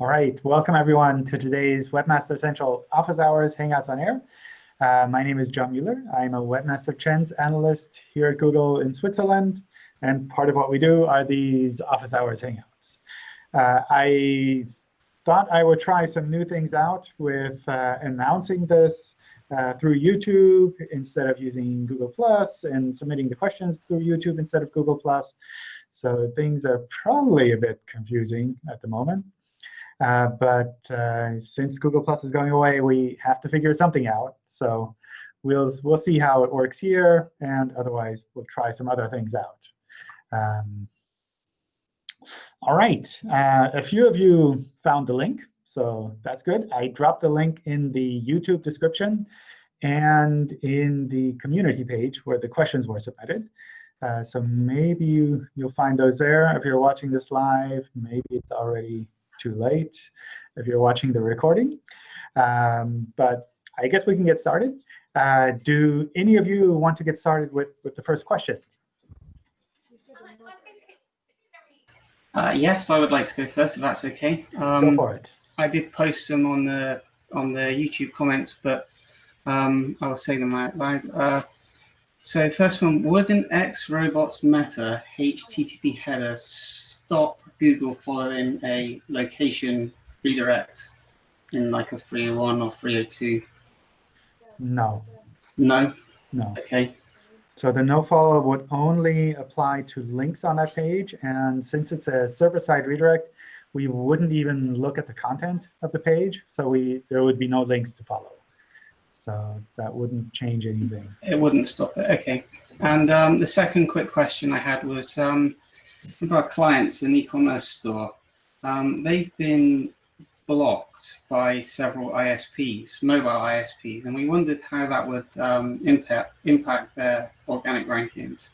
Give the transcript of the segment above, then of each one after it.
All right, welcome everyone to today's Webmaster Central Office Hours Hangouts on Air. Uh, my name is John Mueller. I'm a Webmaster Trends analyst here at Google in Switzerland. And part of what we do are these Office Hours Hangouts. Uh, I thought I would try some new things out with uh, announcing this uh, through YouTube instead of using Google Plus and submitting the questions through YouTube instead of Google Plus. So things are probably a bit confusing at the moment. Uh, but uh, since Google Plus is going away, we have to figure something out. So we'll, we'll see how it works here. And otherwise, we'll try some other things out. Um, all right. Uh, a few of you found the link. So that's good. I dropped the link in the YouTube description and in the community page where the questions were submitted. Uh, so maybe you, you'll find those there. If you're watching this live, maybe it's already too late if you're watching the recording. Um, but I guess we can get started. Uh, do any of you want to get started with, with the first question? Uh, yes, I would like to go first, if that's OK. Um, go for it. I did post some on the on the YouTube comments, but um, I will say them out loud. Uh, so first one, would an X robots meta HTTP header stop Google following a location redirect in like a 301 or 302? No. No? No. OK. So the nofollow would only apply to links on that page. And since it's a server-side redirect, we wouldn't even look at the content of the page. So we there would be no links to follow. So that wouldn't change anything. It wouldn't stop it. OK. And um, the second quick question I had was, um, of our clients in e-commerce store, um, they've been blocked by several ISPs, mobile ISPs, and we wondered how that would um, impact impact their organic rankings.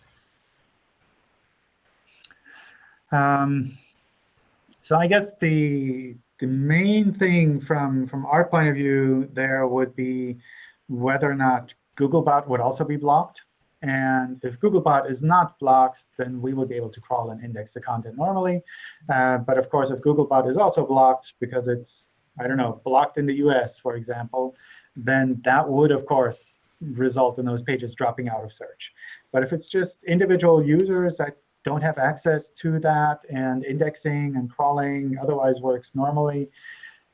Um, so I guess the the main thing from from our point of view there would be whether or not Googlebot would also be blocked. And if Googlebot is not blocked, then we would be able to crawl and index the content normally. Uh, but of course, if Googlebot is also blocked because it's, I don't know, blocked in the US, for example, then that would, of course, result in those pages dropping out of search. But if it's just individual users that don't have access to that and indexing and crawling otherwise works normally,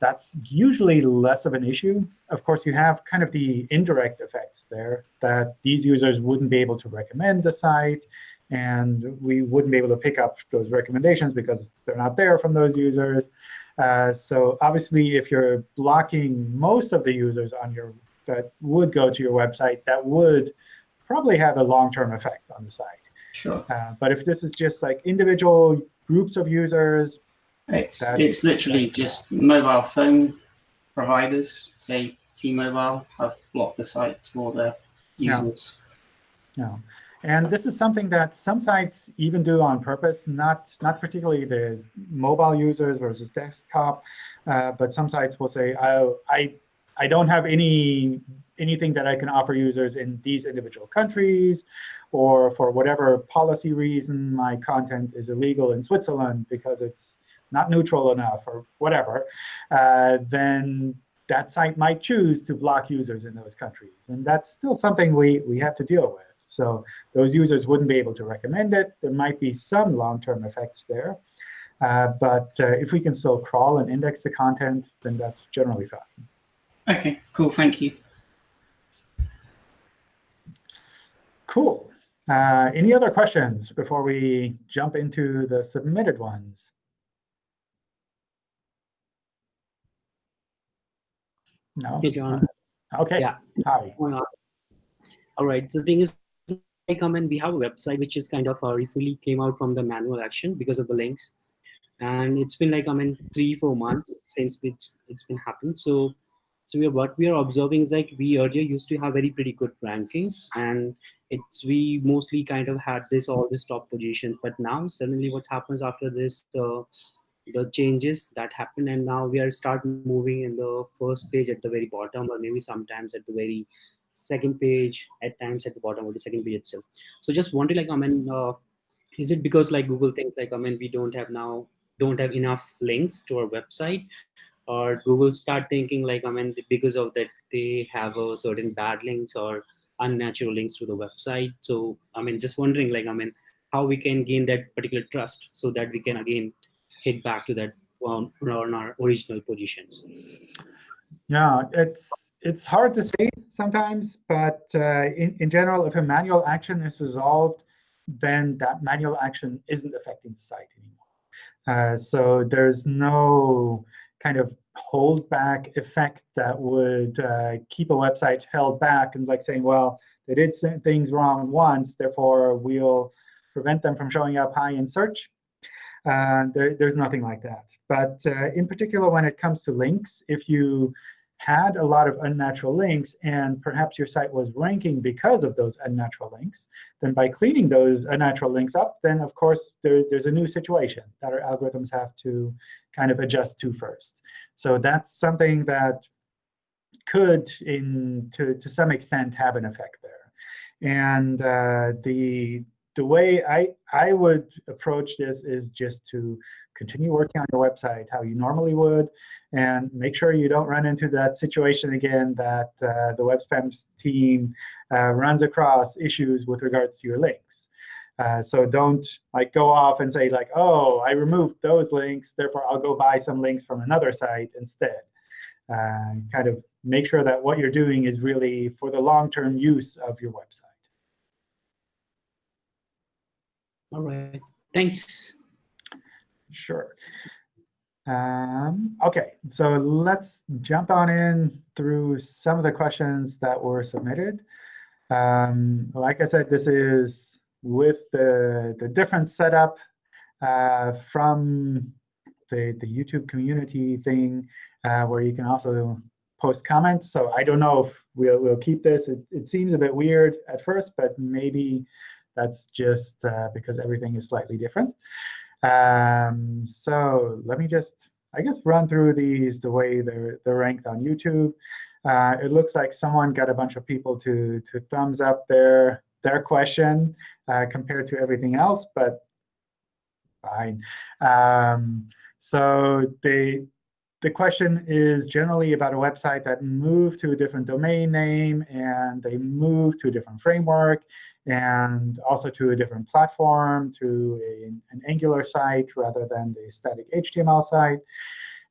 that's usually less of an issue. Of course, you have kind of the indirect effects there that these users wouldn't be able to recommend the site, and we wouldn't be able to pick up those recommendations because they're not there from those users. Uh, so obviously, if you're blocking most of the users on your that would go to your website, that would probably have a long-term effect on the site. Sure. Uh, but if this is just like individual groups of users, it's, it's literally just mobile phone providers, say T-Mobile, have blocked the site to all their users. No. And this is something that some sites even do on purpose, not, not particularly the mobile users versus desktop, uh, but some sites will say, oh, I, I don't have any anything that I can offer users in these individual countries, or for whatever policy reason, my content is illegal in Switzerland because it's not neutral enough or whatever, uh, then that site might choose to block users in those countries. And that's still something we, we have to deal with. So those users wouldn't be able to recommend it. There might be some long-term effects there. Uh, but uh, if we can still crawl and index the content, then that's generally fine. OK, cool. Thank you. Cool. Uh, any other questions before we jump into the submitted ones? No? Hey, John. Uh, OK. Yeah. Hi. All right. The thing is, I come and we have a website which is kind of uh, recently came out from the manual action because of the links. And it's been like, I mean, three, four months since it's, it's been happened. So, so we are, what we are observing is like we earlier used to have very pretty good rankings and it's we mostly kind of had this all this top position but now suddenly what happens after this uh, the changes that happen and now we are start moving in the first page at the very bottom or maybe sometimes at the very second page at times at the bottom of the second page itself. So just wanted like i mean uh, is it because like google thinks like i mean we don't have now don't have enough links to our website? Or google start thinking like i mean because of that they have a certain bad links or unnatural links to the website? So i mean just wondering like i mean how we can gain that particular trust so that we can again hit back to that on, on our original positions yeah it's it's hard to say sometimes but uh, in, in general if a manual action is resolved then that manual action isn't affecting the site anymore uh, so there's no kind of holdback effect that would uh, keep a website held back and like saying, well, they did things wrong once, therefore we'll prevent them from showing up high in search. Uh, there, there's nothing like that. But uh, in particular, when it comes to links, if you had a lot of unnatural links and perhaps your site was ranking because of those unnatural links, then by cleaning those unnatural links up, then of course there, there's a new situation that our algorithms have to kind of adjust to first. So that's something that could, in to, to some extent, have an effect there. And uh, the the way I, I would approach this is just to continue working on your website how you normally would, and make sure you don't run into that situation again that uh, the web spams team uh, runs across issues with regards to your links. Uh, so don't like go off and say like, oh, I removed those links, therefore I'll go buy some links from another site instead. Uh, kind of make sure that what you're doing is really for the long-term use of your website. All right. Thanks. Sure. Um, OK, so let's jump on in through some of the questions that were submitted. Um, like I said, this is with the, the different setup uh, from the, the YouTube community thing, uh, where you can also post comments. So I don't know if we'll, we'll keep this. It, it seems a bit weird at first, but maybe that's just uh, because everything is slightly different. Um, so let me just, I guess, run through these the way they're, they're ranked on YouTube. Uh, it looks like someone got a bunch of people to, to thumbs up their, their question uh, compared to everything else, but fine. Um, so they, the question is generally about a website that moved to a different domain name, and they moved to a different framework, and also to a different platform, to a, an Angular site rather than the static HTML site.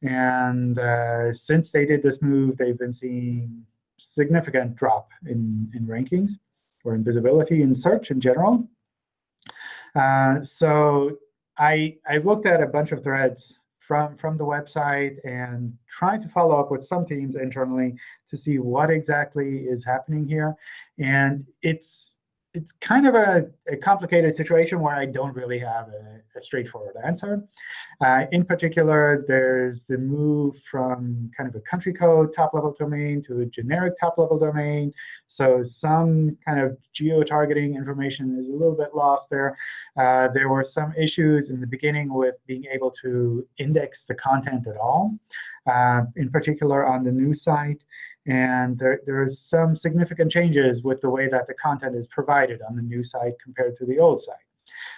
And uh, since they did this move, they've been seeing significant drop in, in rankings or in visibility in search in general. Uh, so I, I looked at a bunch of threads from, from the website and tried to follow up with some teams internally to see what exactly is happening here. And it's it's kind of a, a, complicated situation where I don't really have a, a straightforward answer. Uh, in particular, there's the move from kind of a country code top-level domain to a generic top-level domain. So some kind of geo-targeting information is a little bit lost there. Uh, there were some issues in the beginning with being able to index the content at all, uh, in particular on the new site. And there, there's some significant changes with the way that the content is provided on the new site compared to the old site.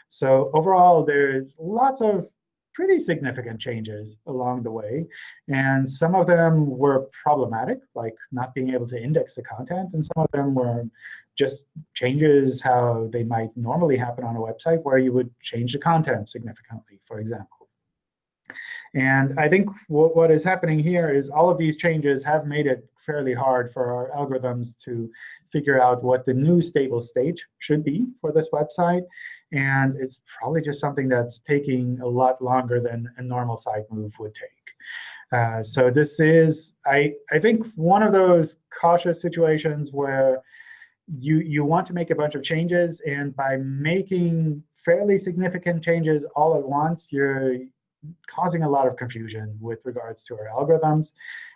So overall, there's lots of pretty significant changes along the way. And some of them were problematic, like not being able to index the content. And some of them were just changes how they might normally happen on a website, where you would change the content significantly, for example. And I think what is happening here is all of these changes have made it fairly hard for our algorithms to figure out what the new stable state should be for this website. And it's probably just something that's taking a lot longer than a normal site move would take. Uh, so this is, I, I think, one of those cautious situations where you, you want to make a bunch of changes. And by making fairly significant changes all at once, you're causing a lot of confusion with regards to our algorithms,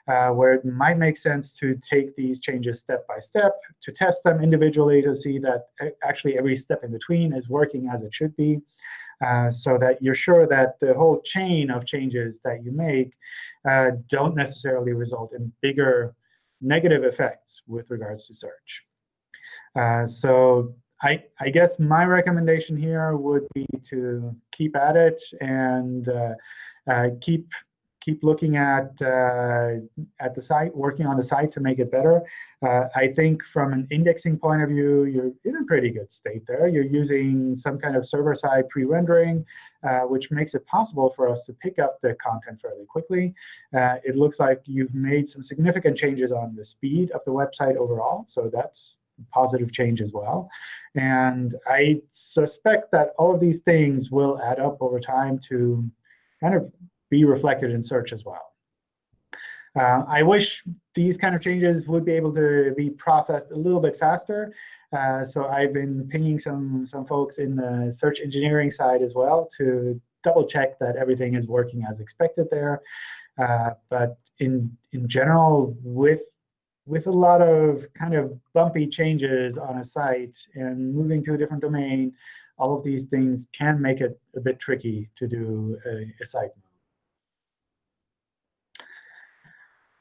uh, where it might make sense to take these changes step by step, to test them individually to see that actually every step in between is working as it should be, uh, so that you're sure that the whole chain of changes that you make uh, don't necessarily result in bigger negative effects with regards to search. Uh, so I, I guess my recommendation here would be to keep at it and uh, uh, keep keep looking at uh, at the site, working on the site to make it better. Uh, I think from an indexing point of view, you're in a pretty good state there. You're using some kind of server-side pre-rendering, uh, which makes it possible for us to pick up the content fairly quickly. Uh, it looks like you've made some significant changes on the speed of the website overall, so that's positive change as well. And I suspect that all of these things will add up over time to kind of be reflected in search as well. Uh, I wish these kind of changes would be able to be processed a little bit faster. Uh, so I've been pinging some, some folks in the search engineering side as well to double check that everything is working as expected there. Uh, but in, in general, with, with a lot of kind of bumpy changes on a site and moving to a different domain, all of these things can make it a bit tricky to do a, a site move.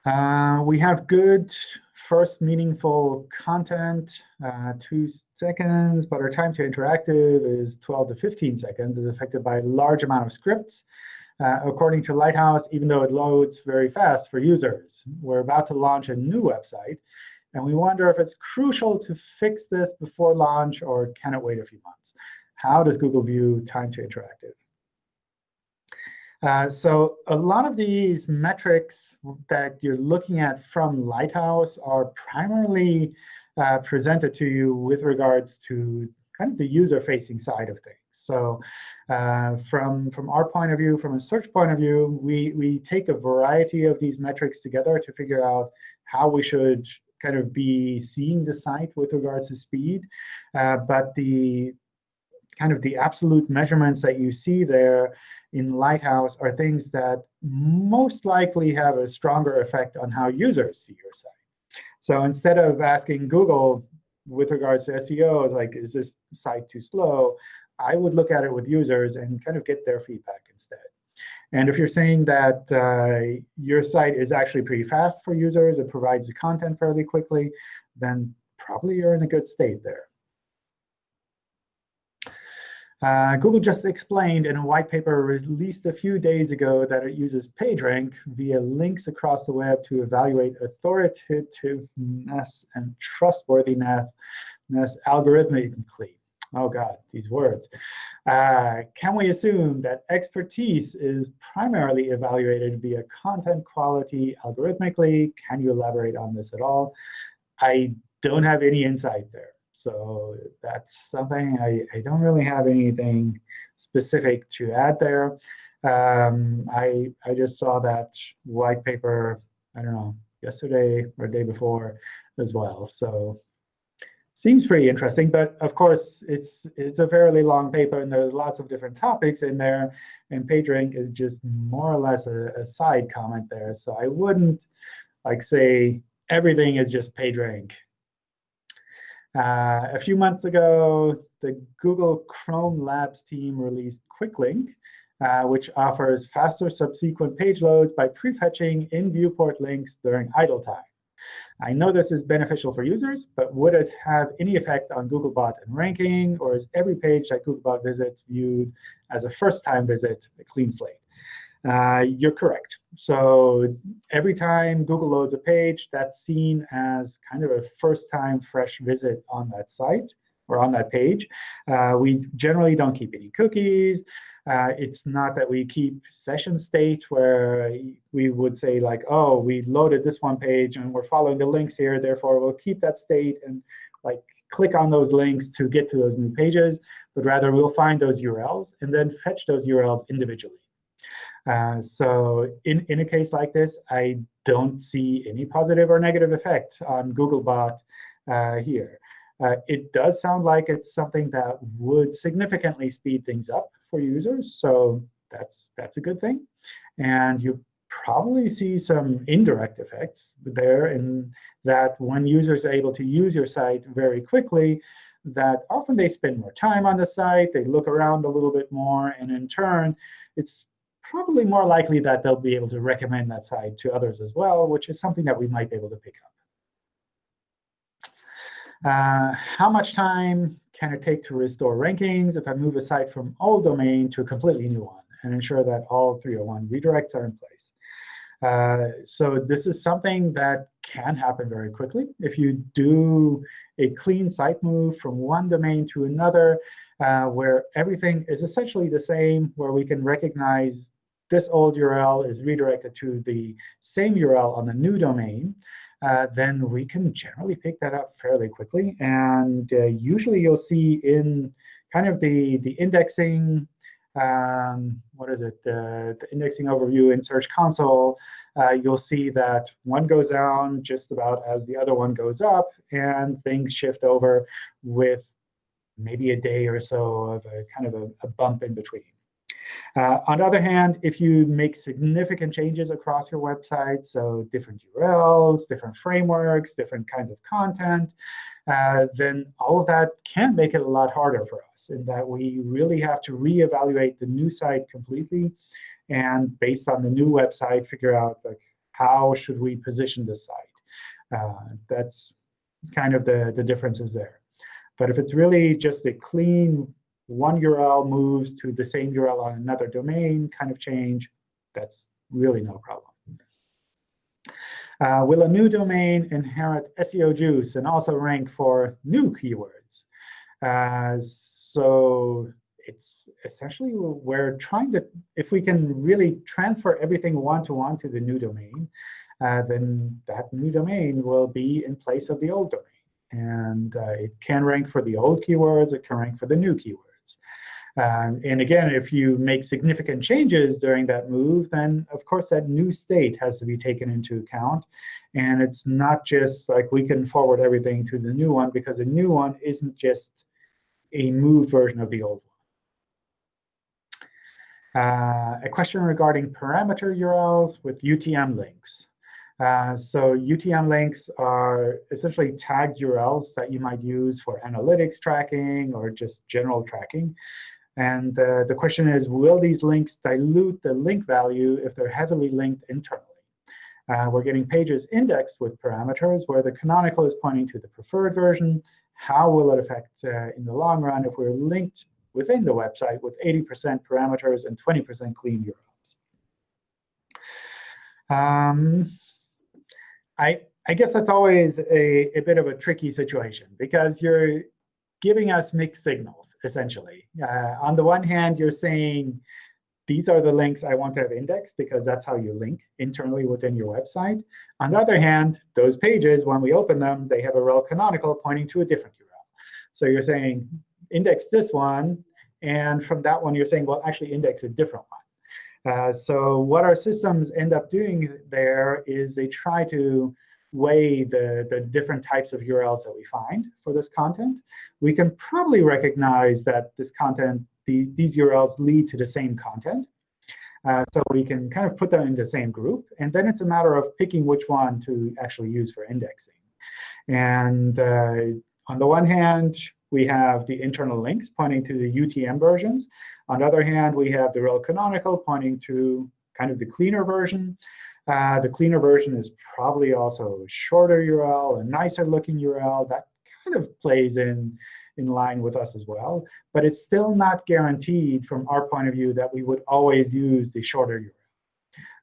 Uh, we have good first meaningful content, uh, two seconds, but our time to interactive is 12 to 15 seconds, is affected by a large amount of scripts. Uh, according to Lighthouse, even though it loads very fast for users, we're about to launch a new website. And we wonder if it's crucial to fix this before launch, or can it wait a few months? How does Google view time to interactive? Uh, so a lot of these metrics that you're looking at from Lighthouse are primarily uh, presented to you with regards to kind of the user-facing side of things. So uh, from, from our point of view, from a search point of view, we, we take a variety of these metrics together to figure out how we should kind of be seeing the site with regards to speed. Uh, but the kind of the absolute measurements that you see there in Lighthouse are things that most likely have a stronger effect on how users see your site. So instead of asking Google with regards to SEO, like, is this site too slow, I would look at it with users and kind of get their feedback instead. And if you're saying that uh, your site is actually pretty fast for users, it provides the content fairly quickly, then probably you're in a good state there. Uh, Google just explained in a white paper released a few days ago that it uses PageRank via links across the web to evaluate authoritativeness and trustworthiness algorithmically. Oh, God, these words. Uh, can we assume that expertise is primarily evaluated via content quality algorithmically? Can you elaborate on this at all? I don't have any insight there. So that's something I, I don't really have anything specific to add there. Um, I, I just saw that white paper, I don't know, yesterday or day before as well. So seems pretty interesting. But of course, it's it's a fairly long paper, and there's lots of different topics in there. And PageRank is just more or less a, a side comment there. So I wouldn't like say everything is just PageRank uh, a few months ago, the Google Chrome Labs team released QuickLink, uh, which offers faster subsequent page loads by prefetching in viewport links during idle time. I know this is beneficial for users, but would it have any effect on Googlebot and ranking, or is every page that Googlebot visits viewed as a first-time visit, a clean slate? Uh, you're correct. So every time Google loads a page, that's seen as kind of a first-time fresh visit on that site or on that page. Uh, we generally don't keep any cookies. Uh, it's not that we keep session state where we would say, like, oh, we loaded this one page, and we're following the links here. Therefore, we'll keep that state and like click on those links to get to those new pages. But rather, we'll find those URLs and then fetch those URLs individually. Uh, so in, in a case like this, I don't see any positive or negative effect on Googlebot uh, here. Uh, it does sound like it's something that would significantly speed things up for users. So that's, that's a good thing. And you probably see some indirect effects there in that when users are able to use your site very quickly, that often they spend more time on the site, they look around a little bit more, and in turn, it's probably more likely that they'll be able to recommend that site to others as well, which is something that we might be able to pick up. Uh, how much time can it take to restore rankings if I move a site from old domain to a completely new one and ensure that all 301 redirects are in place? Uh, so this is something that can happen very quickly. If you do a clean site move from one domain to another, uh, where everything is essentially the same, where we can recognize this old URL is redirected to the same URL on the new domain, uh, then we can generally pick that up fairly quickly. And uh, usually you'll see in kind of the, the indexing, um, what is it, the, the indexing overview in Search Console, uh, you'll see that one goes down just about as the other one goes up, and things shift over with maybe a day or so of a kind of a, a bump in between. Uh, on the other hand, if you make significant changes across your website, so different URLs, different frameworks, different kinds of content, uh, then all of that can make it a lot harder for us in that we really have to reevaluate the new site completely and based on the new website, figure out like how should we position the site. Uh, that's kind of the, the differences there. But if it's really just a clean one URL moves to the same URL on another domain kind of change, that's really no problem. Uh, will a new domain inherit SEO juice and also rank for new keywords? Uh, so it's essentially we're trying to, if we can really transfer everything one-to-one -to, -one to the new domain, uh, then that new domain will be in place of the old domain. And uh, it can rank for the old keywords. It can rank for the new keywords. Um, and again, if you make significant changes during that move, then of course that new state has to be taken into account. And it's not just like we can forward everything to the new one, because the new one isn't just a moved version of the old one. Uh, a question regarding parameter URLs with UTM links. Uh, so UTM links are essentially tagged URLs that you might use for analytics tracking or just general tracking. And uh, the question is, will these links dilute the link value if they're heavily linked internally? Uh, we're getting pages indexed with parameters where the canonical is pointing to the preferred version. How will it affect uh, in the long run if we're linked within the website with 80% parameters and 20% clean URLs? Um, I, I guess that's always a, a bit of a tricky situation because you're giving us mixed signals, essentially. Uh, on the one hand, you're saying, these are the links I want to have indexed, because that's how you link internally within your website. On the other hand, those pages, when we open them, they have a rel canonical pointing to a different URL. So you're saying, index this one. And from that one, you're saying, well, actually index a different one. Uh, so what our systems end up doing there is they try to weigh the, the different types of URLs that we find for this content, we can probably recognize that this content, these, these URLs lead to the same content. Uh, so we can kind of put them in the same group. And then it's a matter of picking which one to actually use for indexing. And uh, on the one hand, we have the internal links pointing to the UTM versions. On the other hand, we have the rel canonical pointing to kind of the cleaner version. Uh, the cleaner version is probably also a shorter URL, a nicer looking URL. That kind of plays in, in line with us as well. But it's still not guaranteed from our point of view that we would always use the shorter URL.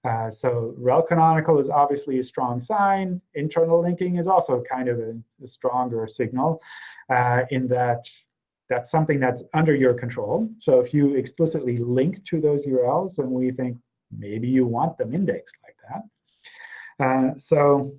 Uh, so rel canonical is obviously a strong sign. Internal linking is also kind of a, a stronger signal uh, in that that's something that's under your control. So if you explicitly link to those URLs, then we think, maybe you want them indexed like that. Uh, so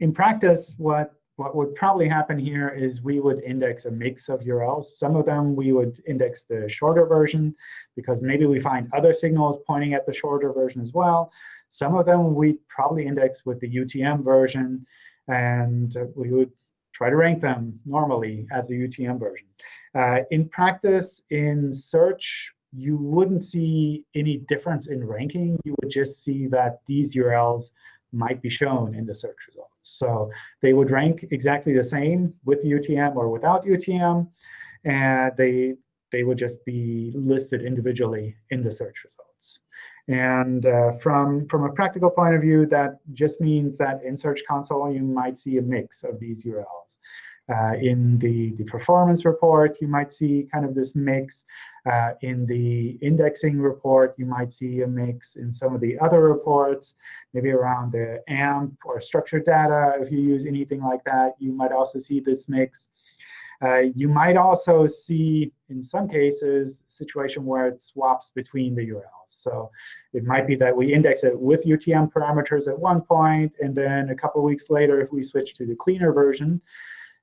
in practice, what, what would probably happen here is we would index a mix of URLs. Some of them we would index the shorter version, because maybe we find other signals pointing at the shorter version as well. Some of them we probably index with the UTM version, and we would try to rank them normally as the UTM version. Uh, in practice, in search, you wouldn't see any difference in ranking. You would just see that these URLs might be shown in the search results. So they would rank exactly the same with UTM or without UTM. And they, they would just be listed individually in the search results. And uh, from, from a practical point of view, that just means that in Search Console, you might see a mix of these URLs. Uh, in the, the performance report, you might see kind of this mix. Uh, in the indexing report, you might see a mix. In some of the other reports, maybe around the AMP or structured data, if you use anything like that, you might also see this mix. Uh, you might also see, in some cases, a situation where it swaps between the URLs. So it might be that we index it with UTM parameters at one point, and then a couple weeks later, if we switch to the cleaner version,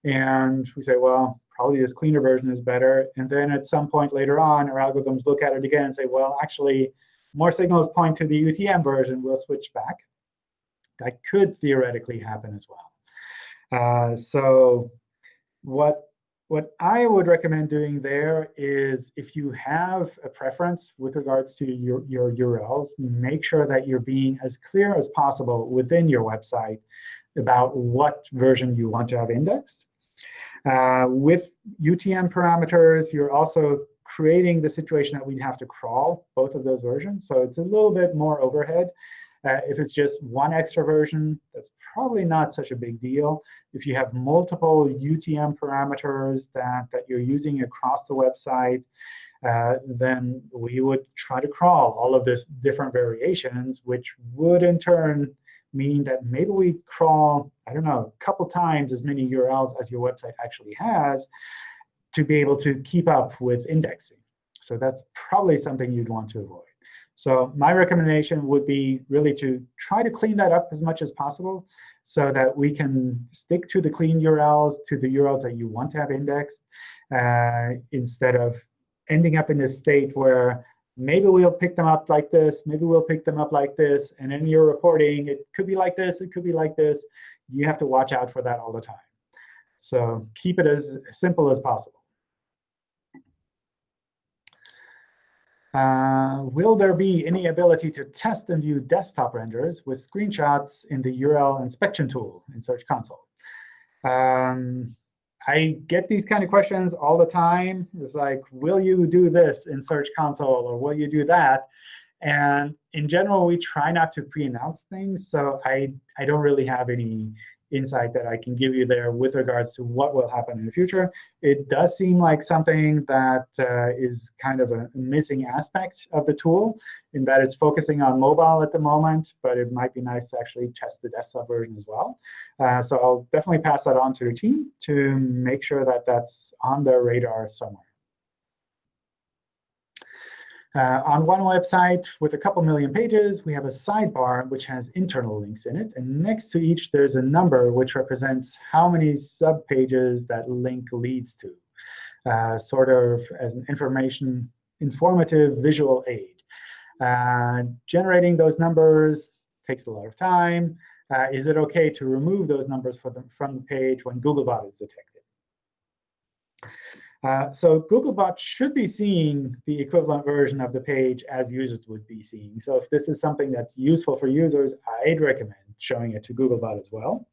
and we say, well, probably this cleaner version is better. And then at some point later on, our algorithms look at it again and say, well, actually, more signals point to the UTM version. We'll switch back. That could theoretically happen as well. Uh, so what what I would recommend doing there is if you have a preference with regards to your, your URLs, make sure that you're being as clear as possible within your website about what version you want to have indexed. Uh, with UTM parameters, you're also creating the situation that we'd have to crawl both of those versions. So it's a little bit more overhead. Uh, if it's just one extra version, that's probably not such a big deal. If you have multiple UTM parameters that, that you're using across the website, uh, then we would try to crawl all of these different variations, which would in turn mean that maybe we crawl, I don't know, a couple times as many URLs as your website actually has to be able to keep up with indexing. So that's probably something you'd want to avoid. So my recommendation would be really to try to clean that up as much as possible so that we can stick to the clean URLs, to the URLs that you want to have indexed, uh, instead of ending up in this state where maybe we'll pick them up like this, maybe we'll pick them up like this. And in your reporting, it could be like this, it could be like this. You have to watch out for that all the time. So keep it as simple as possible. Uh, will there be any ability to test and view desktop renders with screenshots in the URL inspection tool in Search Console? Um, I get these kind of questions all the time. It's like, will you do this in Search Console, or will you do that? And in general, we try not to pre-announce things. So I, I don't really have any insight that I can give you there with regards to what will happen in the future. It does seem like something that uh, is kind of a missing aspect of the tool in that it's focusing on mobile at the moment, but it might be nice to actually test the desktop version as well. Uh, so I'll definitely pass that on to the team to make sure that that's on their radar somewhere. Uh, on one website with a couple million pages, we have a sidebar which has internal links in it. And next to each, there's a number which represents how many subpages that link leads to, uh, sort of as an information informative visual aid. Uh, generating those numbers takes a lot of time. Uh, is it OK to remove those numbers the, from the page when Googlebot is detected? Uh, so Googlebot should be seeing the equivalent version of the page as users would be seeing. So if this is something that's useful for users, I'd recommend showing it to Googlebot as well.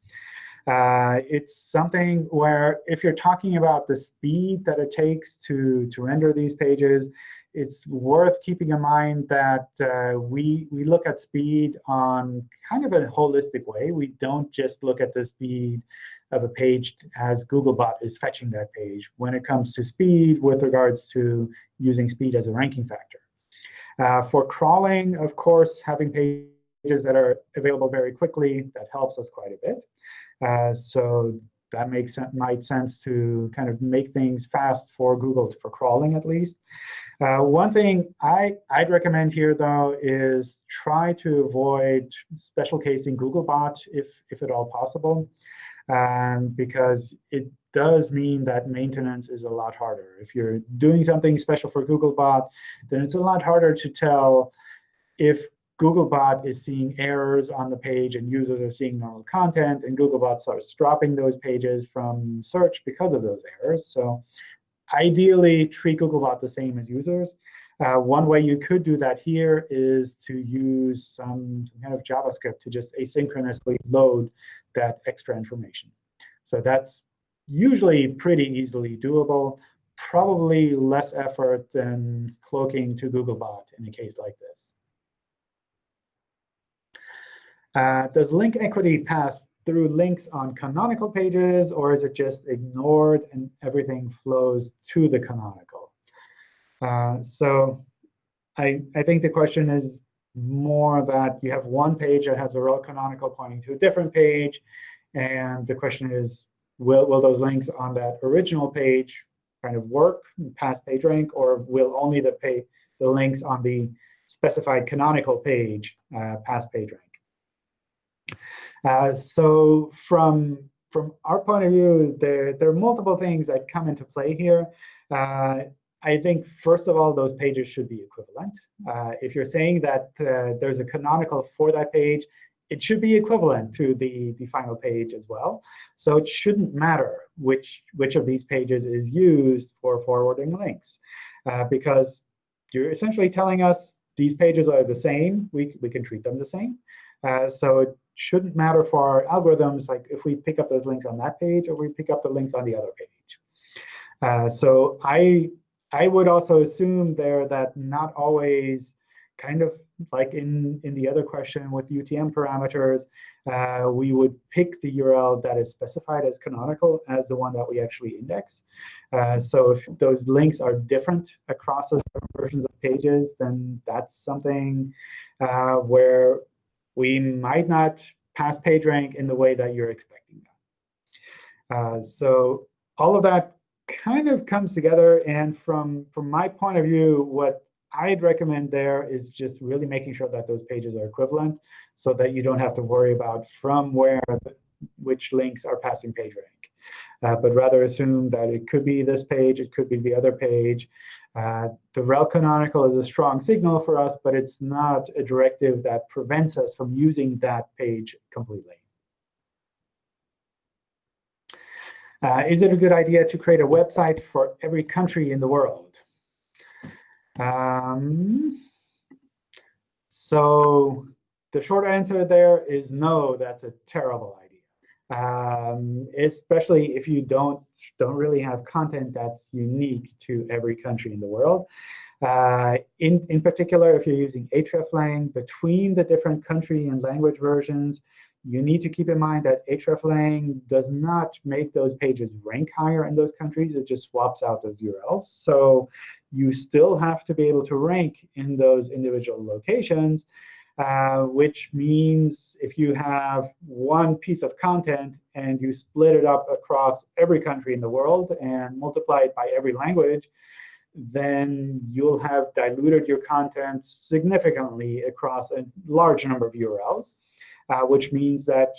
Uh, it's something where if you're talking about the speed that it takes to, to render these pages, it's worth keeping in mind that uh, we, we look at speed on kind of a holistic way. We don't just look at the speed of a page as Googlebot is fetching that page when it comes to speed with regards to using speed as a ranking factor. Uh, for crawling, of course, having pages that are available very quickly, that helps us quite a bit. Uh, so that makes might sense to kind of make things fast for Google, for crawling at least. Uh, one thing I, I'd recommend here, though, is try to avoid special casing Googlebot if, if at all possible um, because it does mean that maintenance is a lot harder. If you're doing something special for Googlebot, then it's a lot harder to tell if Googlebot is seeing errors on the page and users are seeing normal content, and Googlebot starts dropping those pages from search because of those errors. So ideally, treat Googlebot the same as users. Uh, one way you could do that here is to use some kind of JavaScript to just asynchronously load that extra information. So that's usually pretty easily doable, probably less effort than cloaking to Googlebot in a case like this. Uh, does link equity pass through links on canonical pages, or is it just ignored and everything flows to the canonical? Uh, so I, I think the question is more that you have one page that has a rel canonical pointing to a different page. And the question is, will, will those links on that original page kind of work past PageRank, or will only the, pay, the links on the specified canonical page uh, pass PageRank? Uh, so from, from our point of view, there, there are multiple things that come into play here. Uh, I think, first of all, those pages should be equivalent. Uh, if you're saying that uh, there's a canonical for that page, it should be equivalent to the, the final page as well. So it shouldn't matter which, which of these pages is used for forwarding links, uh, because you're essentially telling us these pages are the same. We, we can treat them the same. Uh, so it shouldn't matter for our algorithms, like if we pick up those links on that page or we pick up the links on the other page. Uh, so I I would also assume there that not always kind of like in, in the other question with UTM parameters, uh, we would pick the URL that is specified as canonical as the one that we actually index. Uh, so if those links are different across those versions of pages, then that's something uh, where we might not pass PageRank in the way that you're expecting that. Uh, so all of that kind of comes together. And from, from my point of view, what I'd recommend there is just really making sure that those pages are equivalent so that you don't have to worry about from where which links are passing PageRank. Uh, but rather assume that it could be this page, it could be the other page. Uh, the rel canonical is a strong signal for us, but it's not a directive that prevents us from using that page completely. Uh, is it a good idea to create a website for every country in the world? Um, so the short answer there is no, that's a terrible idea. Um, especially if you don't, don't really have content that's unique to every country in the world. Uh, in, in particular, if you're using hreflang between the different country and language versions, you need to keep in mind that hreflang does not make those pages rank higher in those countries. It just swaps out those URLs. So you still have to be able to rank in those individual locations, uh, which means if you have one piece of content and you split it up across every country in the world and multiply it by every language, then you'll have diluted your content significantly across a large number of URLs uh, which means that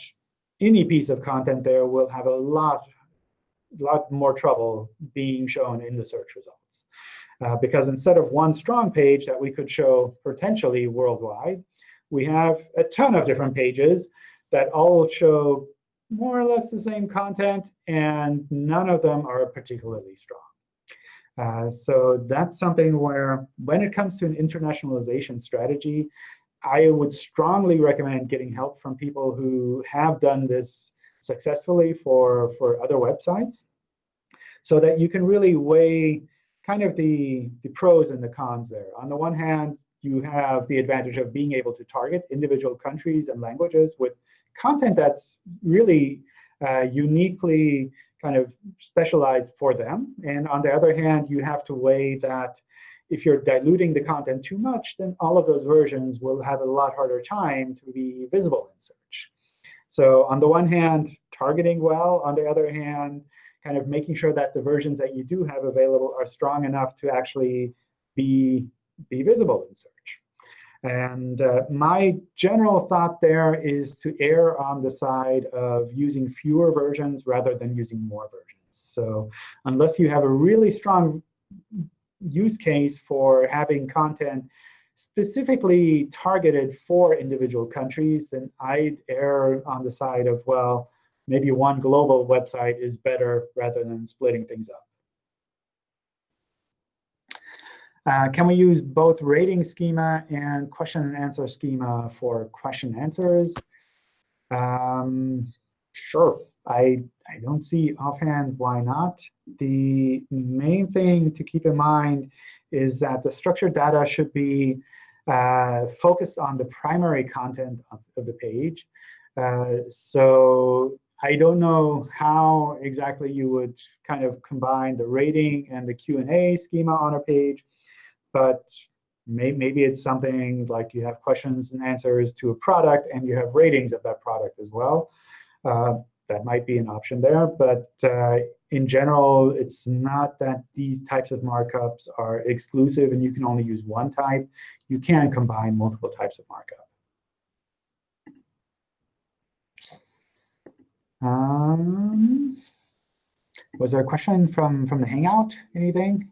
any piece of content there will have a lot, lot more trouble being shown in the search results. Uh, because instead of one strong page that we could show potentially worldwide, we have a ton of different pages that all show more or less the same content, and none of them are particularly strong. Uh, so that's something where when it comes to an internationalization strategy, I would strongly recommend getting help from people who have done this successfully for, for other websites so that you can really weigh kind of the, the pros and the cons there. On the one hand, you have the advantage of being able to target individual countries and languages with content that's really uh, uniquely kind of specialized for them. And on the other hand, you have to weigh that if you're diluting the content too much, then all of those versions will have a lot harder time to be visible in search. So on the one hand, targeting well. On the other hand, kind of making sure that the versions that you do have available are strong enough to actually be, be visible in search. And uh, my general thought there is to err on the side of using fewer versions rather than using more versions. So unless you have a really strong use case for having content specifically targeted for individual countries, then I'd err on the side of, well, maybe one global website is better rather than splitting things up. Uh, can we use both rating schema and question and answer schema for question answers? Um, sure. I, I don't see offhand why not. The main thing to keep in mind is that the structured data should be uh, focused on the primary content of, of the page. Uh, so I don't know how exactly you would kind of combine the rating and the Q&A schema on a page, but may, maybe it's something like you have questions and answers to a product, and you have ratings of that product as well. Uh, that might be an option there. But uh, in general, it's not that these types of markups are exclusive and you can only use one type. You can combine multiple types of markup. Um, was there a question from, from the Hangout? Anything?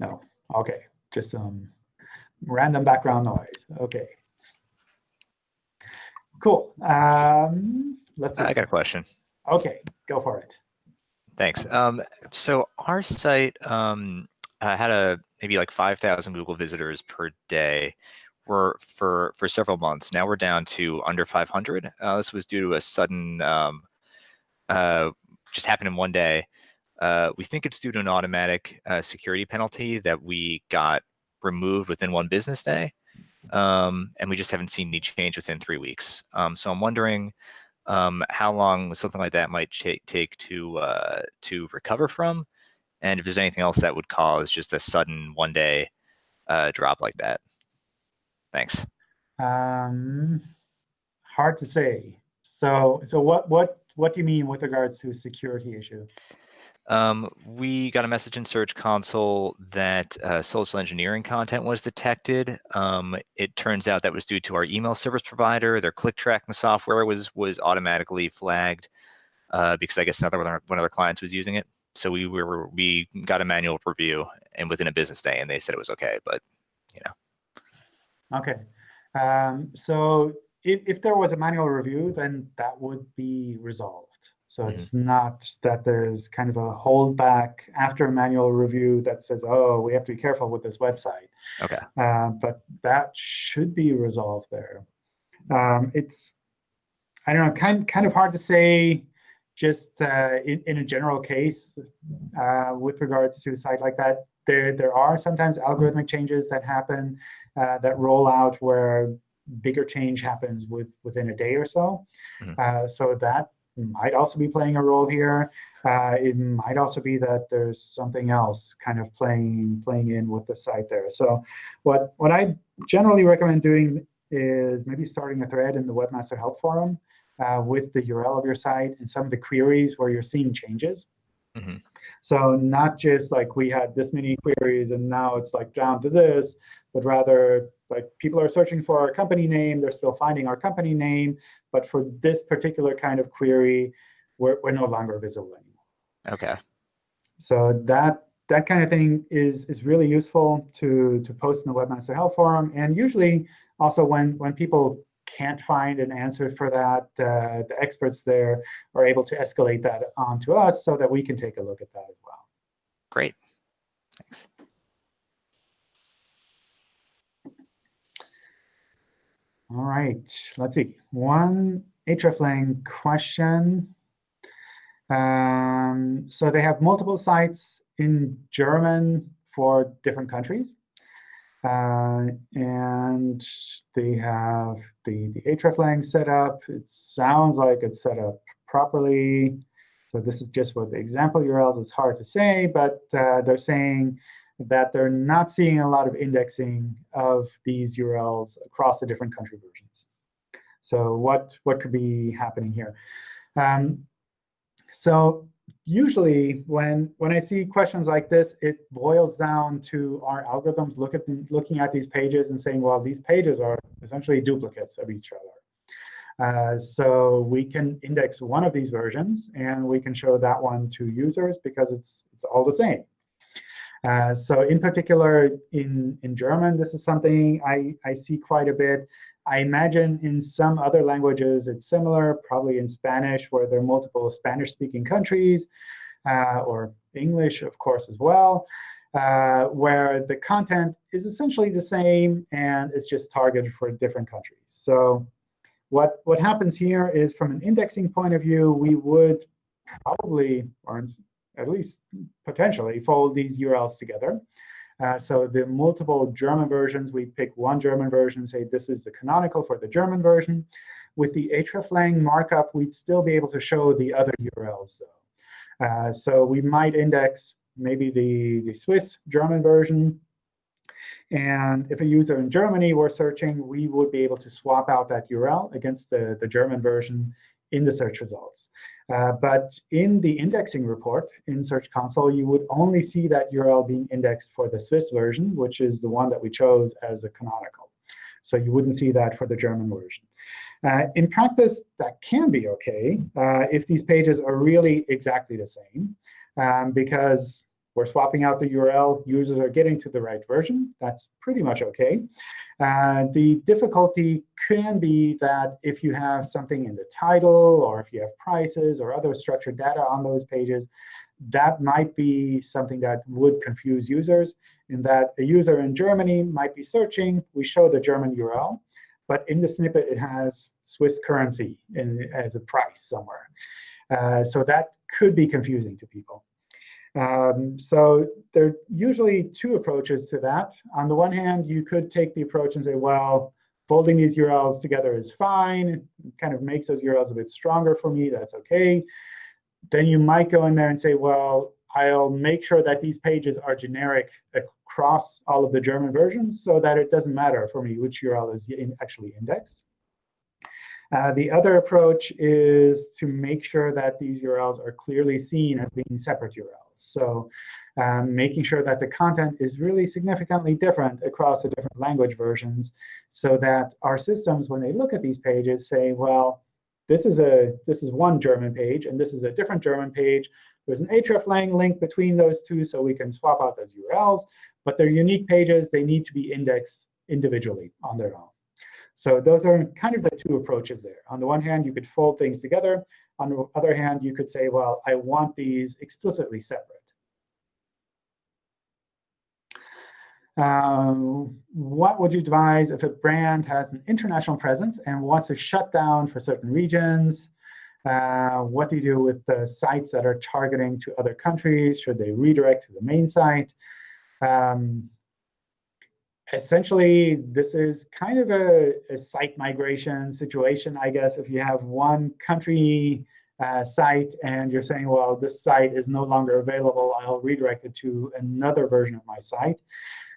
No. OK. Just some random background noise. OK. Cool. Um, let's see. I got a question. OK, go for it. Thanks. Um, so our site um, uh, had a maybe like 5,000 Google visitors per day were for for several months. Now we're down to under 500. Uh, this was due to a sudden, um, uh, just happened in one day. Uh, we think it's due to an automatic uh, security penalty that we got removed within one business day. Um, and we just haven't seen any change within three weeks. Um, so I'm wondering um, how long something like that might take to uh, to recover from, and if there's anything else that would cause just a sudden one day uh, drop like that. Thanks. Um, hard to say. So, so what what what do you mean with regards to security issue? Um, we got a message in Search Console that uh, social engineering content was detected. Um, it turns out that was due to our email service provider. Their click tracking software was was automatically flagged uh, because I guess another one of, our, one of their clients was using it. So we were we got a manual review and within a business day, and they said it was okay. But you know. Okay. Um, so if, if there was a manual review, then that would be resolved. So mm -hmm. it's not that there's kind of a holdback after a manual review that says, oh, we have to be careful with this website. Okay. Uh, but that should be resolved there. Um, it's, I don't know, kind, kind of hard to say just uh, in, in a general case uh, with regards to a site like that. There, there are sometimes algorithmic changes that happen uh, that roll out where bigger change happens with within a day or so. Mm -hmm. so that might also be playing a role here. Uh, it might also be that there's something else kind of playing playing in with the site there. So what, what I generally recommend doing is maybe starting a thread in the Webmaster Help Forum uh, with the URL of your site and some of the queries where you're seeing changes. Mm -hmm. So not just like we had this many queries and now it's like down to this, but rather like people are searching for our company name, they're still finding our company name, but for this particular kind of query, we're, we're no longer visible anymore. OK. So that that kind of thing is is really useful to to post in the Webmaster Help Forum. And usually also when when people can't find an answer for that, uh, the experts there are able to escalate that onto us so that we can take a look at that as well. Great. Thanks. All right, let's see. One hreflang question. Um, so they have multiple sites in German for different countries. Uh, and they have the, the hreflang set up. It sounds like it's set up properly. So this is just what the example URLs. It's hard to say, but uh, they're saying that they're not seeing a lot of indexing of these URLs across the different country versions. So what, what could be happening here? Um, so usually when, when I see questions like this, it boils down to our algorithms look at, looking at these pages and saying, well, these pages are essentially duplicates of each other. Uh, so we can index one of these versions, and we can show that one to users because it's, it's all the same. Uh, so in particular, in, in German, this is something I, I see quite a bit. I imagine in some other languages it's similar, probably in Spanish, where there are multiple Spanish-speaking countries, uh, or English, of course, as well, uh, where the content is essentially the same, and it's just targeted for different countries. So what, what happens here is, from an indexing point of view, we would probably, or at least potentially, fold these URLs together. Uh, so the multiple German versions, we pick one German version, say this is the canonical for the German version. With the hreflang markup, we'd still be able to show the other URLs, though. Uh, so we might index maybe the, the Swiss German version. And if a user in Germany were searching, we would be able to swap out that URL against the, the German version in the search results. Uh, but in the indexing report in Search Console, you would only see that URL being indexed for the Swiss version, which is the one that we chose as a canonical. So you wouldn't see that for the German version. Uh, in practice, that can be OK uh, if these pages are really exactly the same, um, because we're swapping out the URL. Users are getting to the right version. That's pretty much OK. Uh, the difficulty can be that if you have something in the title, or if you have prices or other structured data on those pages, that might be something that would confuse users in that a user in Germany might be searching. We show the German URL. But in the snippet, it has Swiss currency in, as a price somewhere. Uh, so that could be confusing to people. Um, so there are usually two approaches to that. On the one hand, you could take the approach and say, well, folding these URLs together is fine. It kind of makes those URLs a bit stronger for me. That's OK. Then you might go in there and say, well, I'll make sure that these pages are generic across all of the German versions so that it doesn't matter for me which URL is in actually indexed. Uh, the other approach is to make sure that these URLs are clearly seen as being separate URLs. So um, making sure that the content is really significantly different across the different language versions so that our systems, when they look at these pages, say, well, this is, a, this is one German page, and this is a different German page. There's an hreflang link between those two, so we can swap out those URLs. But they're unique pages. They need to be indexed individually on their own. So those are kind of the two approaches there. On the one hand, you could fold things together. On the other hand, you could say, well, I want these explicitly separate. Um, what would you advise if a brand has an international presence and wants to shut down for certain regions? Uh, what do you do with the sites that are targeting to other countries? Should they redirect to the main site? Um, essentially, this is kind of a, a, site migration situation, I guess. If you have one country uh, site and you're saying, well, this site is no longer available, I'll redirect it to another version of my site.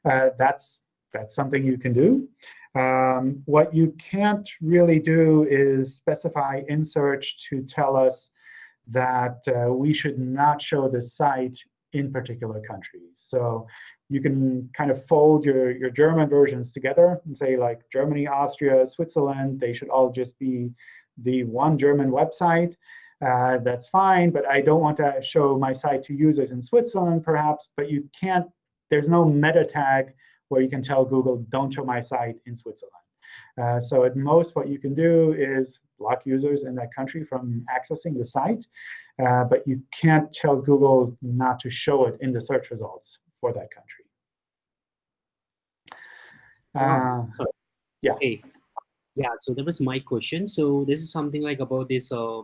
Uh, that's, that's something you can do. Um, what you can't really do is specify in search to tell us that uh, we should not show the site in particular countries. So you can kind of fold your, your German versions together and say, like, Germany, Austria, Switzerland, they should all just be the one German website. Uh, that's fine, but I don't want to show my site to users in Switzerland, perhaps. But you can't, there's no meta tag where you can tell Google, don't show my site in Switzerland. Uh, so at most, what you can do is block users in that country from accessing the site. Uh, but you can't tell Google not to show it in the search results for that country. Uh, yeah. Okay. Yeah, so that was my question. So this is something like about this uh,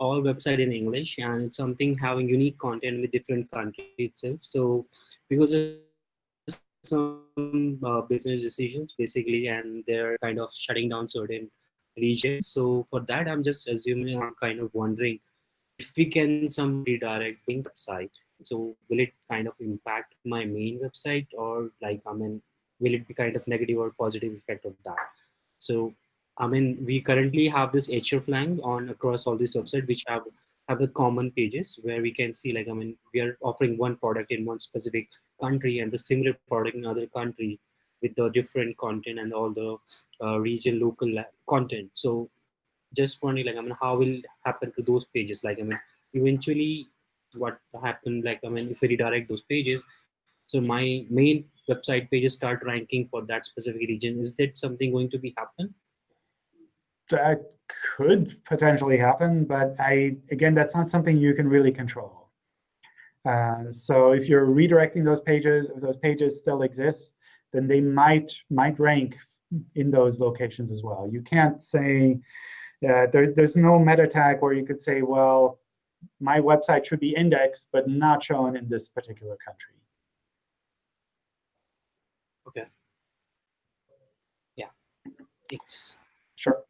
all website in English, and it's something having unique content with different country itself. So because of some uh, business decisions, basically, and they're kind of shutting down certain regions. So for that, I'm just assuming, I'm kind of wondering if we can some redirecting website so will it kind of impact my main website or like i mean will it be kind of negative or positive effect of that? So i mean we currently have this hreflang on across all these websites which have have the common pages where we can see like i mean we are offering one product in one specific country and the similar product in other country with the different content and all the uh, region local content. So just wondering like i mean how will happen to those pages? Like i mean eventually what happened like i mean if we redirect those pages. So my main website pages start ranking for that specific region. Is that something going to be happen? That could potentially happen but i again that's not something you can really control. Uh, so if you're redirecting those pages if those pages still exist then they might might rank in those locations as well. You can't say uh, there, there's no meta tag where you could say well my website should be indexed but not shown in this particular country. Okay. Yeah. It's Sure.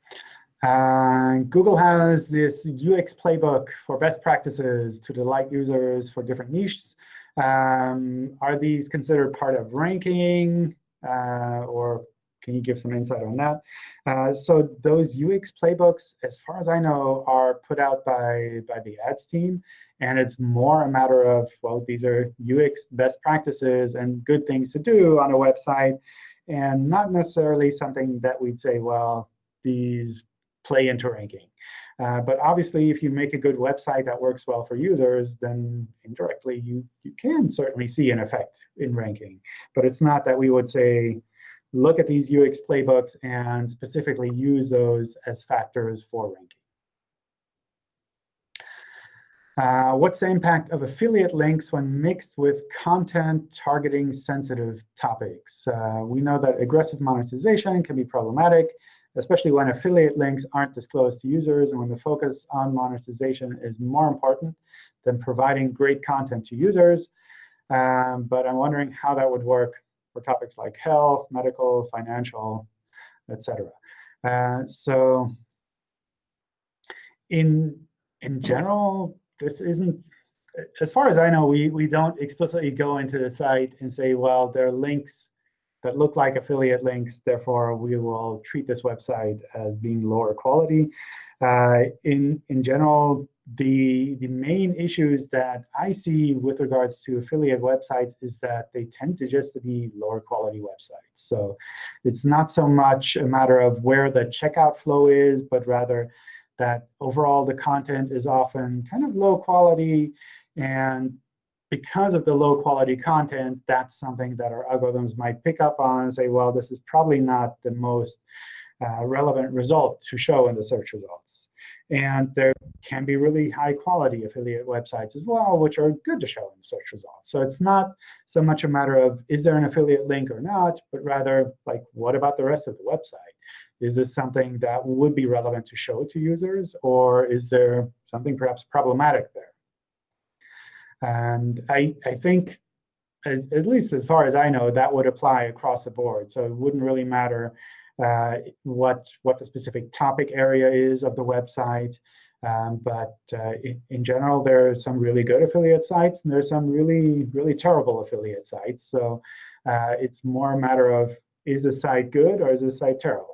Uh, Google has this UX playbook for best practices to delight users for different niches. Um, are these considered part of ranking, uh, or can you give some insight on that? Uh, so those UX playbooks, as far as I know, are put out by, by the ads team. And it's more a matter of, well, these are UX best practices and good things to do on a website, and not necessarily something that we'd say, well, these play into ranking. Uh, but obviously, if you make a good website that works well for users, then indirectly you, you can certainly see an effect in ranking. But it's not that we would say, look at these UX playbooks and specifically use those as factors for ranking. Uh, what's the impact of affiliate links when mixed with content targeting sensitive topics? Uh, we know that aggressive monetization can be problematic, especially when affiliate links aren't disclosed to users and when the focus on monetization is more important than providing great content to users. Um, but I'm wondering how that would work for topics like health, medical, financial, etc. Uh, so in, in general, this isn't, as far as I know, we, we don't explicitly go into the site and say, well, there are links that look like affiliate links. Therefore, we will treat this website as being lower quality. Uh, in, in general, the, the main issues that I see with regards to affiliate websites is that they tend to just be lower quality websites. So it's not so much a matter of where the checkout flow is, but rather that overall the content is often kind of low quality. And because of the low quality content, that's something that our algorithms might pick up on and say, well, this is probably not the most uh, relevant result to show in the search results. And there can be really high quality affiliate websites as well, which are good to show in the search results. So it's not so much a matter of is there an affiliate link or not, but rather like what about the rest of the website? Is this something that would be relevant to show to users, or is there something perhaps problematic there? And I, I think, as, at least as far as I know, that would apply across the board. So it wouldn't really matter uh, what, what the specific topic area is of the website. Um, but uh, in, in, general, there are some really good affiliate sites, and there's some really, really terrible affiliate sites. So uh, it's more a matter of, is a site good or is a site terrible?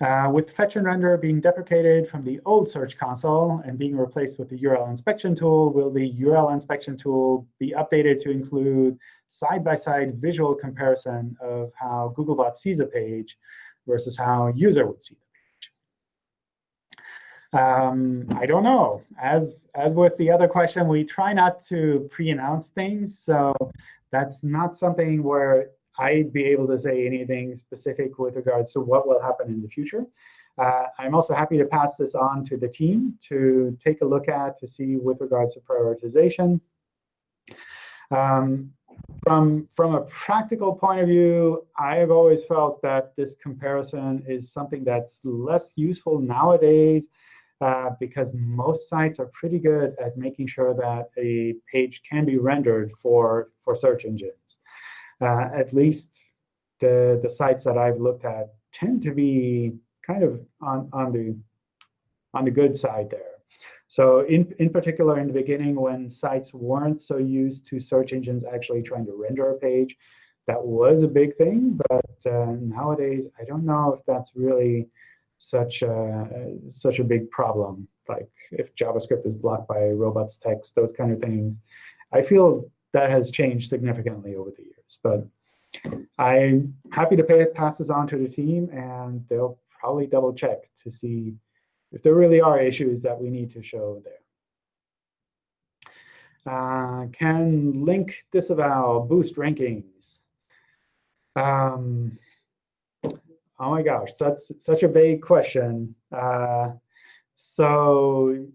Uh, with fetch and render being deprecated from the old Search Console and being replaced with the URL inspection tool, will the URL inspection tool be updated to include side-by-side -side visual comparison of how Googlebot sees a page versus how a user would see the page? Um, I don't know. As, as with the other question, we try not to pre-announce things. So that's not something where I'd be able to say anything specific with regards to what will happen in the future. Uh, I'm also happy to pass this on to the team to take a look at to see with regards to prioritization. Um, from, from a practical point of view, I have always felt that this comparison is something that's less useful nowadays uh, because most sites are pretty good at making sure that a page can be rendered for, for search engines uh, at least the, the sites that I've looked at tend to be kind of on, on, the, on the good side there. So in, in particular, in the beginning, when sites weren't so used to search engines actually trying to render a page, that was a big thing. But uh, nowadays, I don't know if that's really such a, such a big problem. Like if JavaScript is blocked by robots text, those kind of things. I feel that has changed significantly over the years. But I'm happy to pay, pass this on to the team, and they'll probably double check to see if there really are issues that we need to show there. Uh, can link disavow boost rankings? Um, oh my gosh, that's such a vague question. Uh, so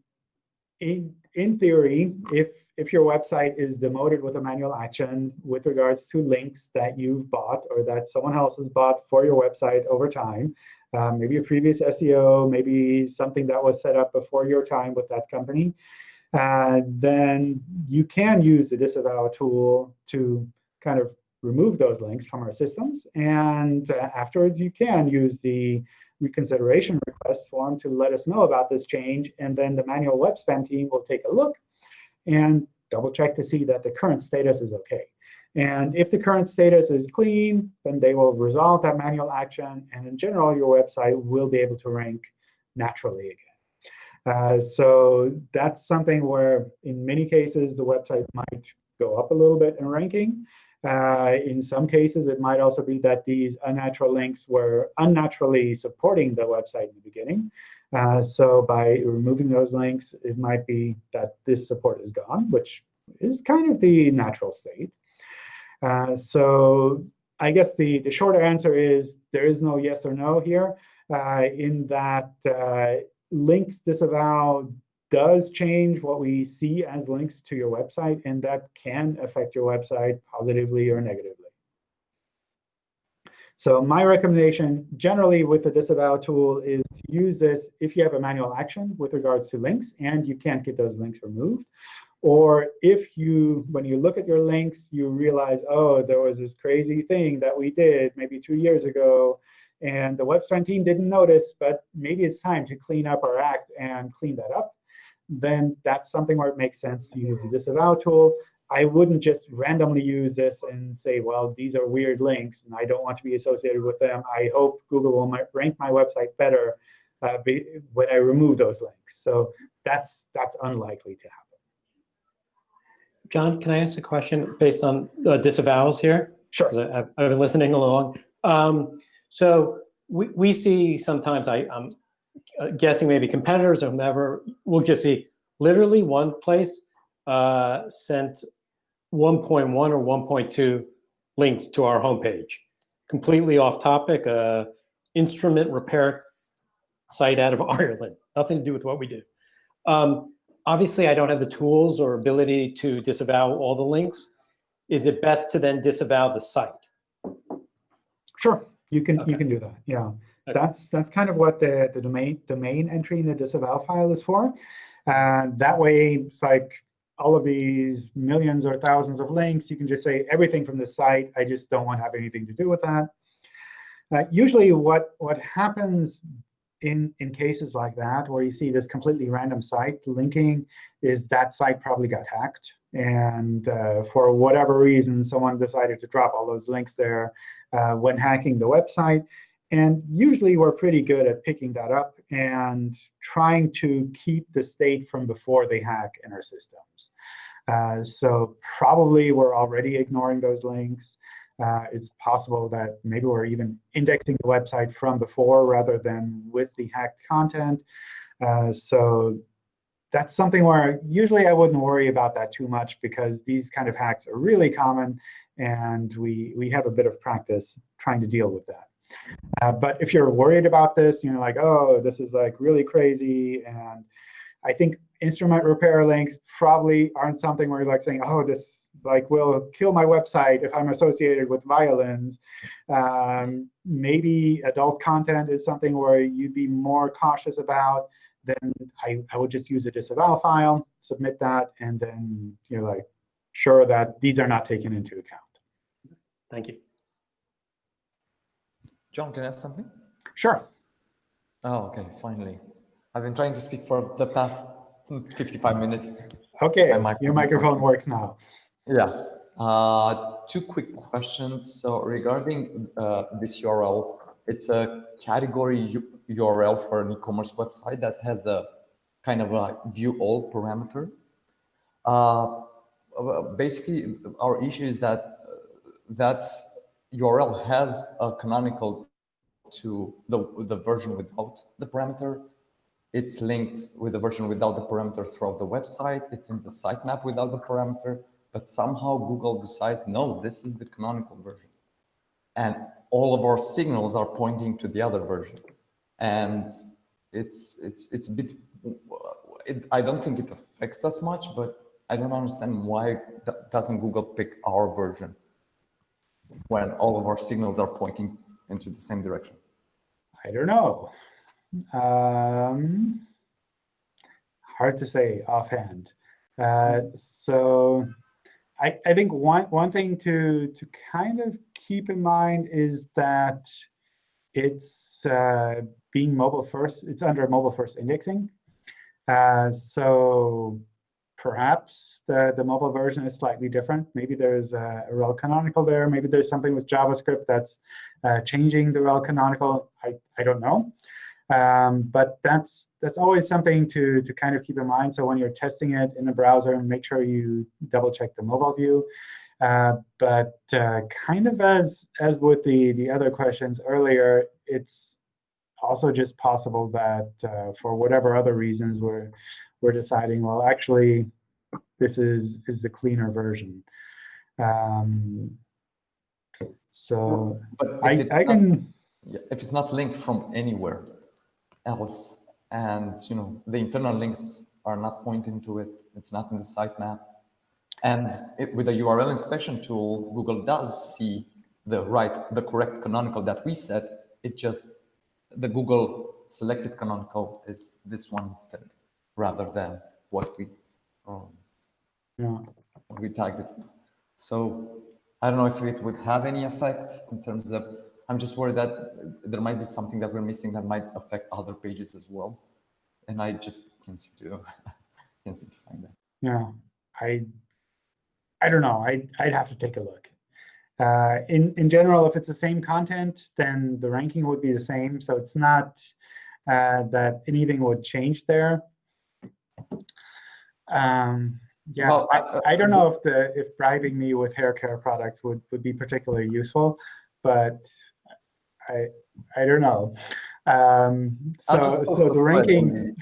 in, in theory, if if your website is demoted with a manual action with regards to links that you've bought or that someone else has bought for your website over time, um, maybe a previous SEO, maybe something that was set up before your time with that company, uh, then you can use the disavow tool to kind of remove those links from our systems. And uh, afterwards, you can use the reconsideration request form to let us know about this change. And then the manual web spam team will take a look and double check to see that the current status is OK. And if the current status is clean, then they will resolve that manual action. And in general, your website will be able to rank naturally again. Uh, so that's something where, in many cases, the website might go up a little bit in ranking. Uh, in some cases, it might also be that these unnatural links were unnaturally supporting the website in the beginning. Uh, so by removing those links, it might be that this support is gone, which is kind of the natural state. Uh, so I guess the, the shorter answer is there is no yes or no here, uh, in that uh, links disavow does change what we see as links to your website, and that can affect your website positively or negatively. So my recommendation generally with the disavow tool is to use this if you have a manual action with regards to links and you can't get those links removed. Or if you, when you look at your links, you realize, oh, there was this crazy thing that we did maybe two years ago, and the web spam team didn't notice, but maybe it's time to clean up our act and clean that up, then that's something where it makes sense to use the disavow tool. I wouldn't just randomly use this and say, well, these are weird links, and I don't want to be associated with them. I hope Google will rank my website better uh, be, when I remove those links. So that's that's unlikely to happen. John, can I ask a question based on uh, disavows here? Sure. I've, I've, been listening along. Um, so we, we see sometimes, I, I'm guessing maybe competitors or whomever, we'll just see literally one place uh, sent 1.1 or 1.2 links to our homepage. Completely off topic, uh, instrument repair site out of Ireland. Nothing to do with what we do. Um, obviously, I don't have the tools or ability to disavow all the links. Is it best to then disavow the site? Sure, you can Okay. you can do that. Yeah, Okay. that's that's kind of what the the domain domain entry in the disavow file is for. And that way, it's like all of these millions or thousands of links, you can just say everything from the site. I just don't want to have anything to do with that. Uh, usually, what what happens in in cases like that, where you see this completely random site linking, is that site probably got hacked, and uh, for whatever reason, someone decided to drop all those links there uh, when hacking the website. And usually, we're pretty good at picking that up and trying to keep the state from before they hack in our systems. Uh, so probably we're already ignoring those links. Uh, it's possible that maybe we're even indexing the website from before rather than with the hacked content. Uh, so that's something where usually I wouldn't worry about that too much because these kind of hacks are really common, and we, we have a bit of practice trying to deal with that. Uh, but if you're worried about this, you know, like, oh, this is like really crazy, and I think instrument repair links probably aren't something where you're like saying, oh, this like will kill my website if I'm associated with violins. Um, maybe adult content is something where you'd be more cautious about. Then I, I would just use a disavow file, submit that, and then you're like sure that these are not taken into account. Thank you. John, can I ask something? Sure. Oh, okay, finally. I've been trying to speak for the past 55 minutes. OK, My microphone. your microphone works now. Yeah. Uh, two quick questions. So regarding uh, this URL, it's a category URL for an e-commerce website that has a kind of a view all parameter. Uh, basically, our issue is that uh, that URL has a canonical to the, the version without the parameter. It's linked with the version without the parameter throughout the website. It's in the sitemap without the parameter, but somehow Google decides, no, this is the canonical version. And all of our signals are pointing to the other version. And it's, it's, it's a bit, it, I don't think it affects us much, but I don't understand why doesn't Google pick our version when all of our signals are pointing into the same direction? I don't know. Um, hard to say offhand. Uh, so I, I think one, one thing to, to kind of keep in mind is that it's uh, being mobile first. It's under mobile first indexing. Uh, so perhaps the, the mobile version is slightly different. Maybe there's a, a rel canonical there. Maybe there's something with JavaScript that's uh, changing the rel canonical. I, I don't know. Um, but that's that's always something to, to kind of keep in mind. So when you're testing it in the browser, make sure you double check the mobile view. Uh, but uh, kind of as as with the, the other questions earlier, it's also just possible that uh, for whatever other reasons we're we're deciding, well, actually, this is is the cleaner version. Um, so But I, I not- can if it's not linked from anywhere else, and you know the internal links are not pointing to it, it's not in the sitemap, and it, with the URL inspection tool, Google does see the right, the correct canonical that we set. It just the Google selected canonical is this one instead, rather than what we um, yeah. what we tagged it. So I don't know if it would have any effect in terms of, I'm just worried that there might be something that we're missing that might affect other pages as well. And I just can't seem to, can't seem to find that. Yeah, I, I don't know. I, I'd have to take a look. Uh, in in general, if it's the same content, then the ranking would be the same. So it's not uh, that anything would change there. Um, yeah, Well, I, uh, I don't know if the if bribing me with hair care products would would be particularly useful, but I I don't know. Um, so so the ranking.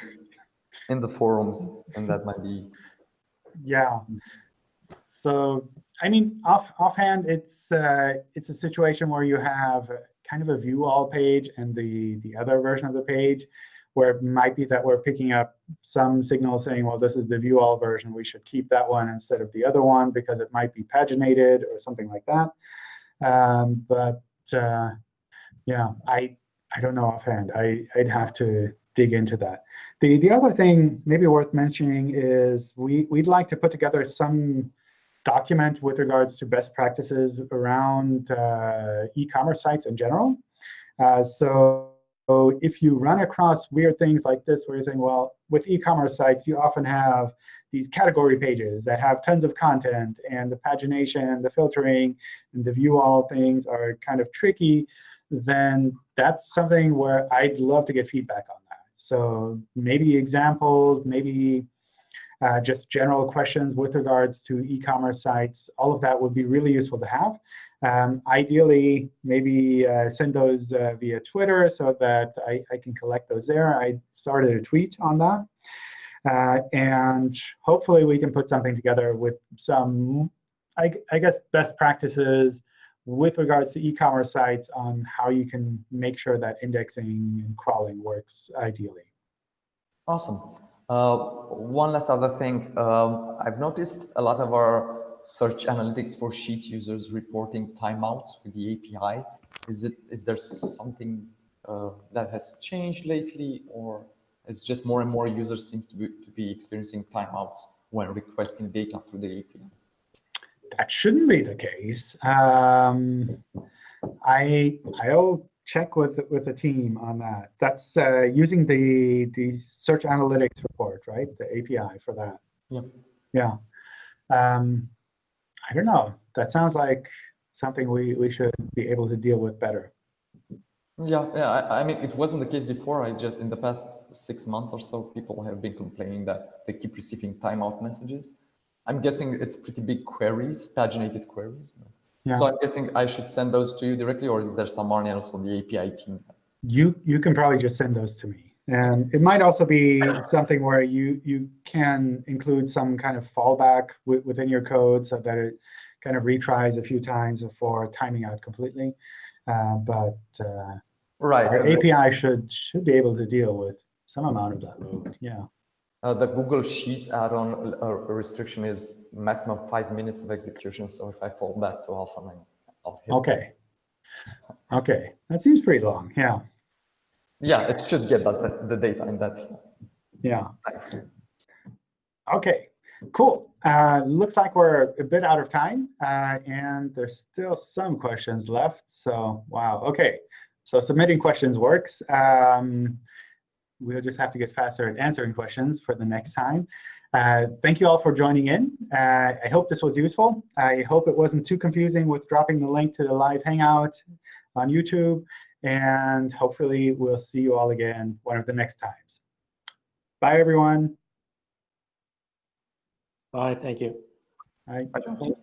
In the forums, and that might be, Yeah. So I mean, off offhand, it's uh, it's a situation where you have kind of a view all page and the the other version of the page, where it might be that we're picking up some signal saying, well, this is the view all version. We should keep that one instead of the other one because it might be paginated or something like that. Um, but uh, yeah, I I don't know offhand. I I'd have to dig into that. The the other thing maybe worth mentioning is we we'd like to put together some document with regards to best practices around uh, e-commerce sites in general. Uh, so, so if you run across weird things like this, where you're saying, well, with e-commerce sites, you often have these category pages that have tons of content, and the pagination, the filtering, and the view all things are kind of tricky, then that's something where I'd love to get feedback on that. So maybe examples, maybe uh, just general questions with regards to e-commerce sites. All of that would be really useful to have. Um, ideally, maybe uh, send those uh, via Twitter so that I, I can collect those there. I started a tweet on that. Uh, and hopefully we can put something together with some, I, I guess, best practices with regards to e-commerce sites on how you can make sure that indexing and crawling works ideally. awesome. Uh, one last other thing, um, I've noticed a lot of our search analytics for Sheets users reporting timeouts with the API. Is it is there something uh, that has changed lately, or it's just more and more users seem to be, to be experiencing timeouts when requesting data through the API? that shouldn't be the case. Um, I I'll check with with the team on that. That's uh, using the the search analytics report, right? The API for that. Yeah. Yeah. Um, I don't know. That sounds like something we we should be able to deal with better. Yeah, yeah. I, I mean, it wasn't the case before. I just in the past six months or so, people have been complaining that they keep receiving timeout messages. I'm guessing it's pretty big queries, paginated queries. Yeah. So I'm guessing I should send those to you directly, or is there someone else on the API team? You you can probably just send those to me. And it might also be something where you you can include some kind of fallback within your code so that it kind of retries a few times before timing out completely. Uh, but uh, Right. our API should should be able to deal with some amount of that load. Yeah. Uh, the Google Sheets add-on uh, restriction is maximum five minutes of execution. So if I fall back often, I- I'll hit. Okay. Okay. That seems pretty long. Yeah. Yeah, it should get that, the data in that Yeah. Okay. Cool. Uh, looks like we're a bit out of time, uh, and there's still some questions left. So, wow. OK, so submitting questions works. Um, we'll just have to get faster at answering questions for the next time. Uh, thank you all for joining in. Uh, I hope this was useful. I hope it wasn't too confusing with dropping the link to the live Hangout on YouTube. And hopefully, we'll see you all again one of the next times. Bye, everyone. Bye, thank you. Bye. Bye, John.